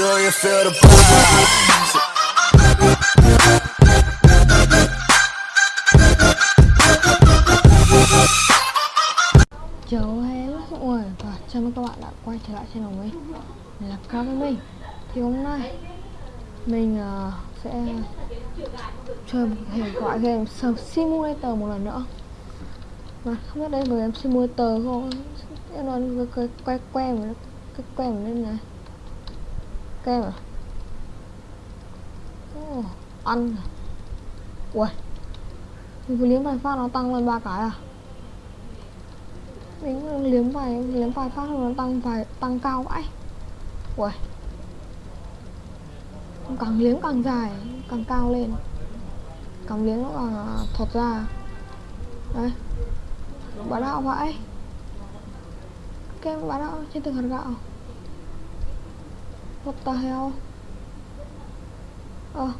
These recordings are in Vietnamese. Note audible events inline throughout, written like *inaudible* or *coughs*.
Do you feel the? Chào hello mọi người và chào mừng các bạn đã quay trở lại channel mình. Mình là Cao với mình Thì hôm nay mình uh, sẽ chơi một thể gọi game Surf Simulator một lần nữa. Mà không biết đây là game Simulator không? Em nói cái, quay quen mà cái quen mà lên này Kem à oh, Ăn Ui Mình vừa liếm vài phát nó tăng lên ba cái à? Mình liếm vài liếm vài phát nó tăng vài tăng cao vãi. Ui. Càng liếm càng dài càng cao lên. Càng liếm nó càng à, thọt ra. Đấy, bá đạo vãi. Kem bá đạo trên từng hạt gạo what the hell? Ơ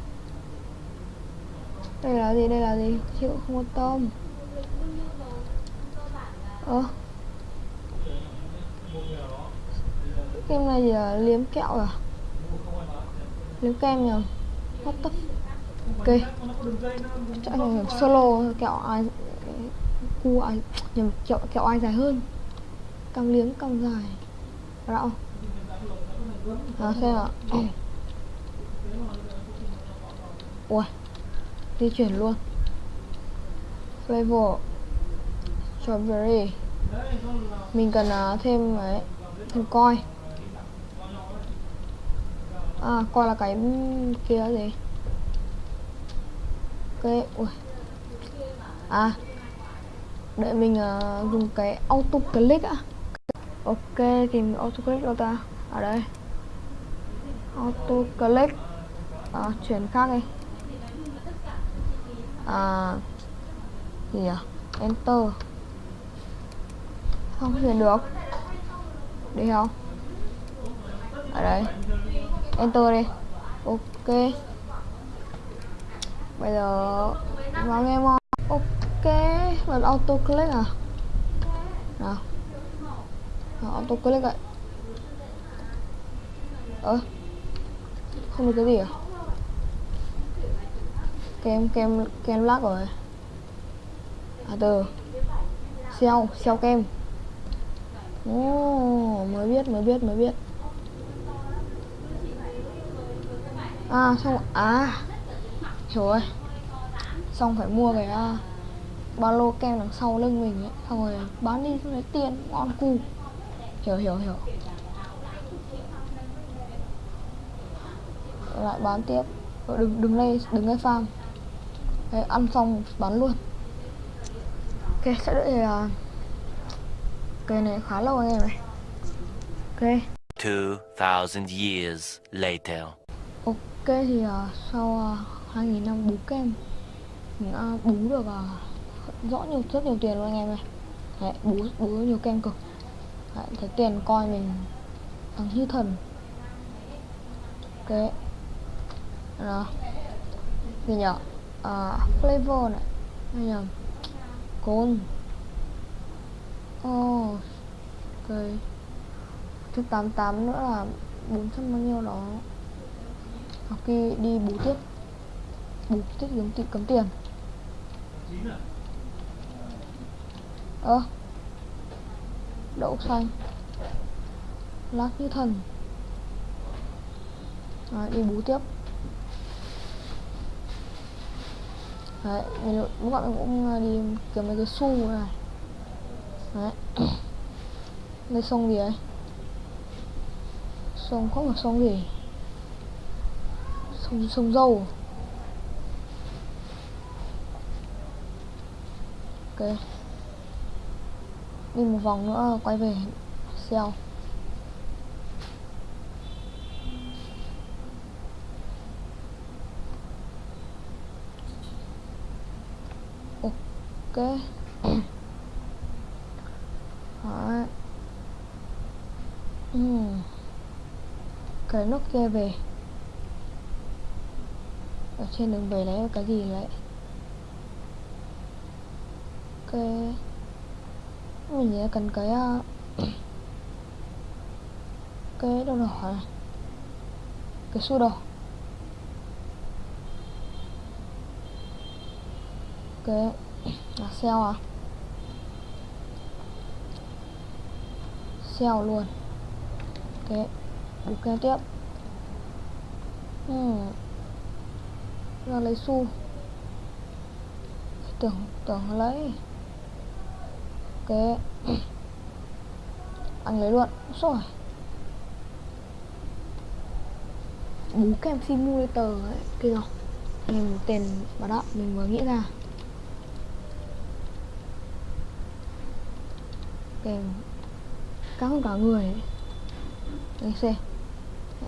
đây là gì, đây là gì? Chịu không có tôm ơ ờ. kem này giờ liếm kẹo à? Liếm kem nhờ. What the ok. Chạy anh solo kẹo ai cu ai nhầm, kẹo kẹo ai dài hơn? Càng liếm càng dài. Rõ à xem ạ. Ui di chuyển luôn. Flavor strawberry. Mình cần uh, thêm ấy thêm coi. À coi là cái kia gì? Ok ui. À đợi mình uh, dùng cái auto click á. Ok tìm auto click đâu ta. Ở đây auto click à, chuyển khác đi. À gì à enter. Không chuyển được. Đi không? Ở đây. Enter đi. Ok. Bây giờ vào game on ok bật auto click à? Nào. Nào auto click vậy ơ không được cái gì à? Kem kem kem lắc rồi. À từ xeo xeo kem. Oh, mới biết, mới biết, mới biết. À, xong, à Hiểu rồi. Xong phải mua cái uh, ba lô kem đằng sau lưng mình ấy. Xong rồi bán đi xong lấy tiền, ngon cu. Hiểu, hiểu, hiểu. Lại bán tiếp. Rồi đừng, đừng lên, đừng lên farm. Đấy, ăn xong bán luôn. Ok, sẽ đợi uh, cây này khá lâu anh em này ok. 2,000 years later. ok thì uh, sau uh, 2.000 năm bú kem mình đã bú được uh, rõ nhiều rất nhiều tiền luôn anh em này Đấy, bú bú nhiều kem cực. Đấy, thấy tiền coi mình thằng như thần. Ok rồi. Gì nhở? À, flavor này. Hay nhầm cồn. Oh, ok Chút 88 nữa là 400 bao nhiêu đó. Học kỳ đi bù tiếp. Bù tiếp giống tiền cấm tiền. Ơ. À, Đậu xanh. Lát như thần. À, Đi bú tiếp. Đấy, mình lúc bạn mình cũng ờ, đi kiếm mấy cái xu này. Đấy. *coughs* Đây sông gì ấy? Sông không phải sông gì? Sông, sông dâu. Ok. Đi một vòng nữa quay về Xeo Ok Đó. Ừ. Cái nút kia về Ở trên đường về lấy cái gì lại Ok Mình sẽ cần cái ờ, Cái đâu đỏ này cái xu đỏ cái à, sell à? Sell luôn. Ok bù kế tiếp. Hmm. lấy xu. Tưởng tưởng lấy. Ok. *coughs* Anh lấy luôn. Rồi bú kem simulator ấy kia rồi, mình tiền bảo đó mình vừa nghĩ ra. Kèm cao hơn cả người ấy. Đấy xem.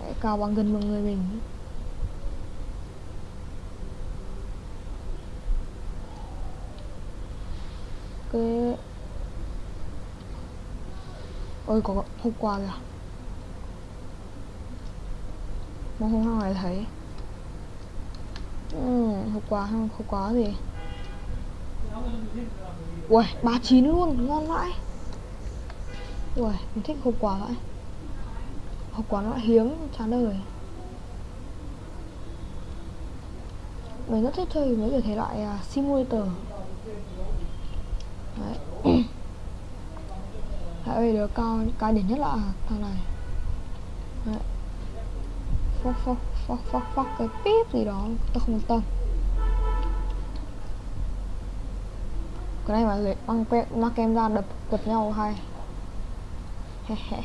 Hãy cao bằng gần một người mình. Cái ôi có hôm qua kìa. Mà hôm nào lại thấy? Ừ, hôm qua hôm qua gì. Ui ba chín luôn ngon vãi ui mình thích hộp quả vậy. Hộp quả nó hiếm chán đời. Mình rất thích chơi mấy cái thể loại uh, simulator. Đấy. *clears throat* Tại vì đứa cao cao đỉnh nhất là à, thằng này. Đấy. Phóc phóc phóc phóc phóc cái píp gì đó tôi không quan tâm. Cái này mà lấy băng quẹt mang kem ra đập đập nhau hay he he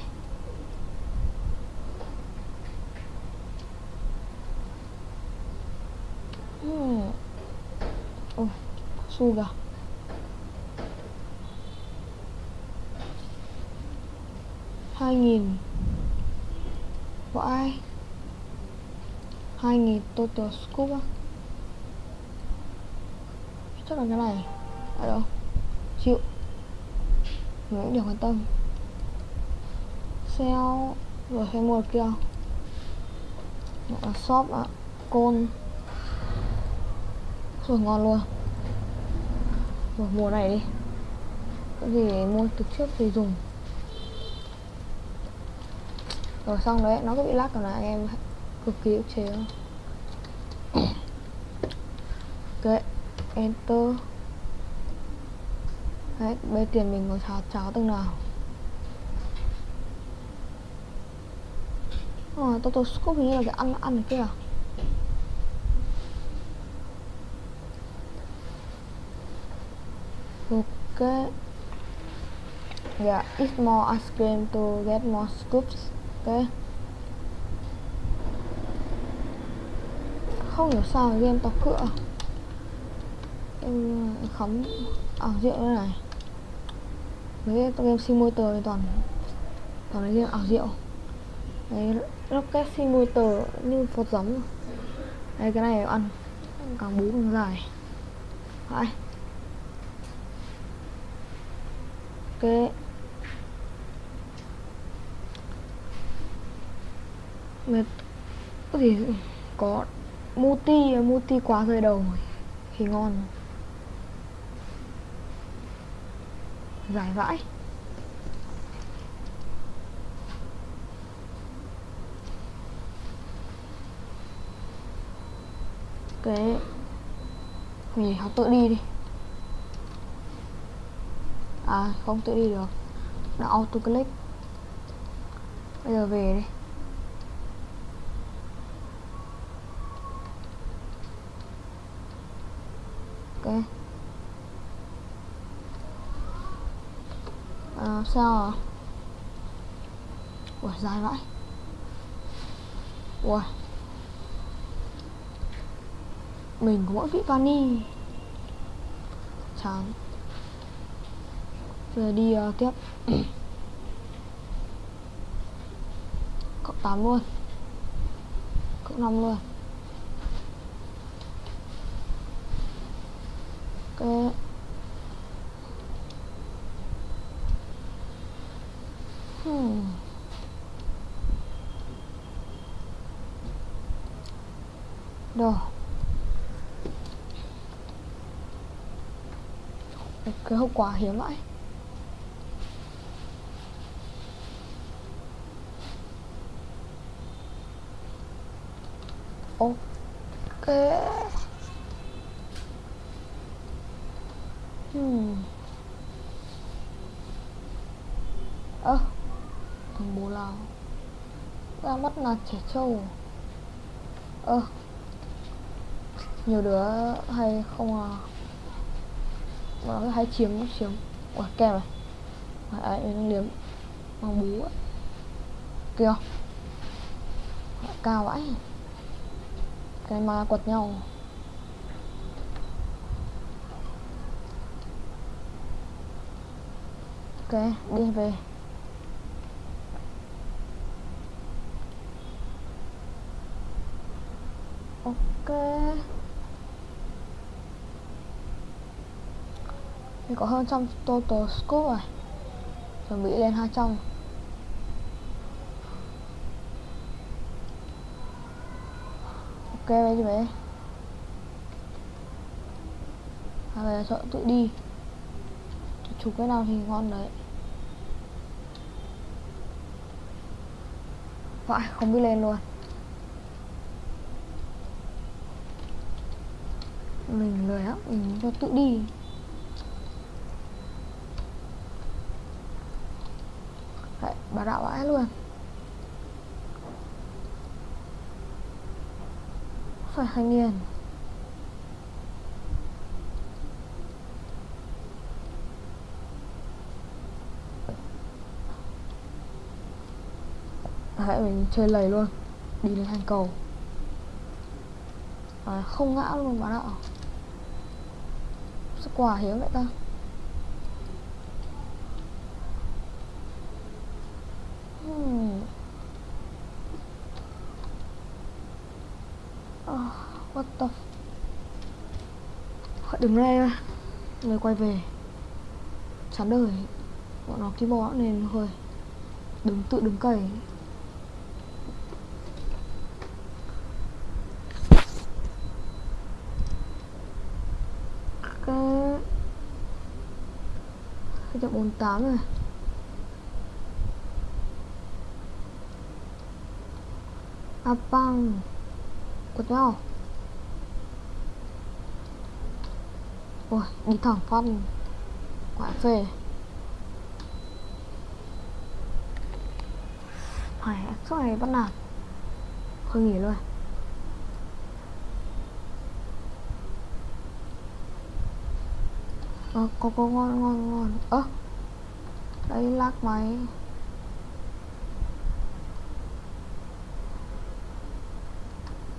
hmm. ôi hai nghìn. Vãi. Hai nghìn total scoop á. Chắc là cái này. Ở đâu? Chịu. Người cũng điểm quan tâm sale rồi phải mua kia. Là shop ạ, côn. Rồi ngon luôn. Rồi mùa này đi. Cái gì mua từ trước thì dùng. Rồi xong đấy, nó có bị lắc còn là em cực kỳ ức chế. *coughs* Ok enter. Đấy, bây tiền mình có cháo cháo từng nào? À, tôi tôi scoop hình như là cái ăn ăn này kia à? Ok. Yeah eat more ice cream to get more scoops ok không hiểu sao game tóc cửa em khắm. Ảo diệu như này. Mấy cái game simulator thì toàn toàn là game à, ảo diệu đấy, rocket simulator như phật giống đây, cái này ăn. Càng bú càng dài. Phải ok. Mệt. Có gì? Có multi multi quá rơi đầu thì ngon. Dài vãi. Cái mình học tự đi đi. À không tự đi được. Đã auto click bây giờ về đi. Ok. À, sao à? Ủa dài vãi. Ủa mình có mỗi vị vani chán. Giờ đi uh, tiếp. *coughs* Cộng 8 luôn. Cộng 5 luôn. Ok hmm. Đồ. Cái hậu quả hiếm vậy ok. Hmm. ơ à, thằng bố lao ra mắt là trẻ trâu. Ơ à, nhiều đứa hay không à? Nó hay chiếm chiếm quả kem này ai đang liếm mong bú ấy. Kìa. Cao vãi. Cái ma quật nhau. Ok, đi về. Ok thì có hơn trăm total scope rồi chuẩn bị lên 200 ok bây giờ về. À bây giờ tự đi. Chụp cái nào thì ngon đấy. Vãi không biết lên luôn. Mình lười lắm, mình cho tự đi. Đấy, vãi luôn. Phải hai nghìn hãy mình chơi lầy luôn Đi lên thành cầu. À, Không ngã luôn bạn ạ sức quả hiếm vậy ta hmm. oh, What the đứng ra Người quay về. Chán đời. Bọn nó ký bó nên hơi đứng tự đứng cày. Cái chậm 48 rồi à quật nhau. Ôi đi thẳng phát quả phê. Phải suốt ngày bắt nạt. Không nghỉ luôn. Ờ có có ngon ngon ngon. Ơ à, đây máy.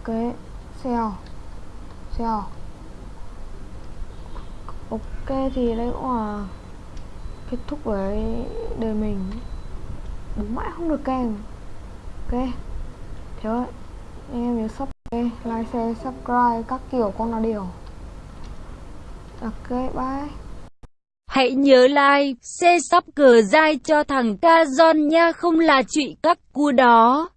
Ok xèo. Xèo ok thì đây cũng là kết thúc với đời mình. Đúng mãi không được kèm. Ok thế thôi. Anh em nhớ subscribe like share subscribe các kiểu con là điều ok bye. Hãy nhớ like, share subscribe cho thằng Ca nha không là chuyện các cua đó.